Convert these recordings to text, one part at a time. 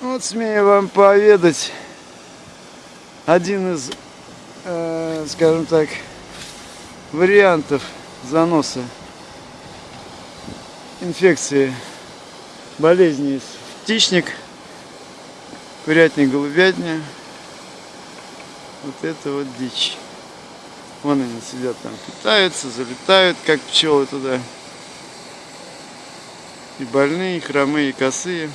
Вот смею вам поведать один из, э, скажем так, вариантов заноса инфекции болезни из птичник, курятник, голубятня. Вот это вот дичь. Вон они сидят там, питаются, залетают, как пчелы туда. И больные, и хромые, и косые.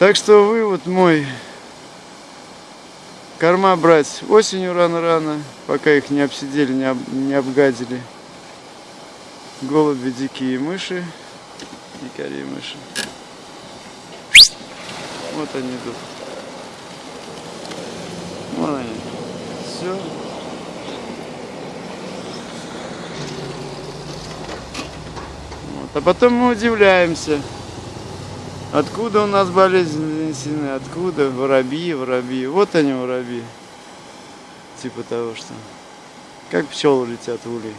Так что вывод мой. Корма брать осенью рано-рано, пока их не обсидели, не, об, не обгадили. Голуби, дикие мыши, дикари мыши. Вот они идут. Вон они. Все. Вот. А потом мы удивляемся. Откуда у нас болезнь занесены? Откуда? Воробьи, воробьи. Вот они, воробьи. Типа того, что... Как пчелы летят в улей.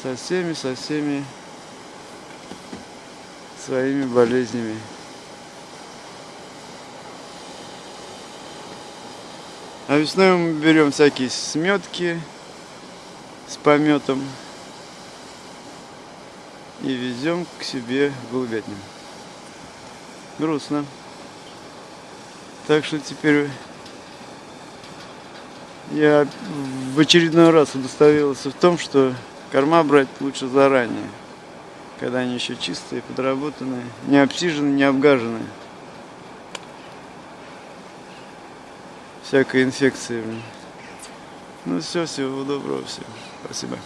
Со всеми, со всеми своими болезнями. А весной мы берем всякие сметки с пометом и везем к себе голубятню. Грустно. Так что теперь я в очередной раз удостоверился в том, что корма брать лучше заранее, когда они еще чистые, подработанные, не обсиженные, не обгаженные. всякой инфекции. Ну все, всего доброго всем. Спасибо.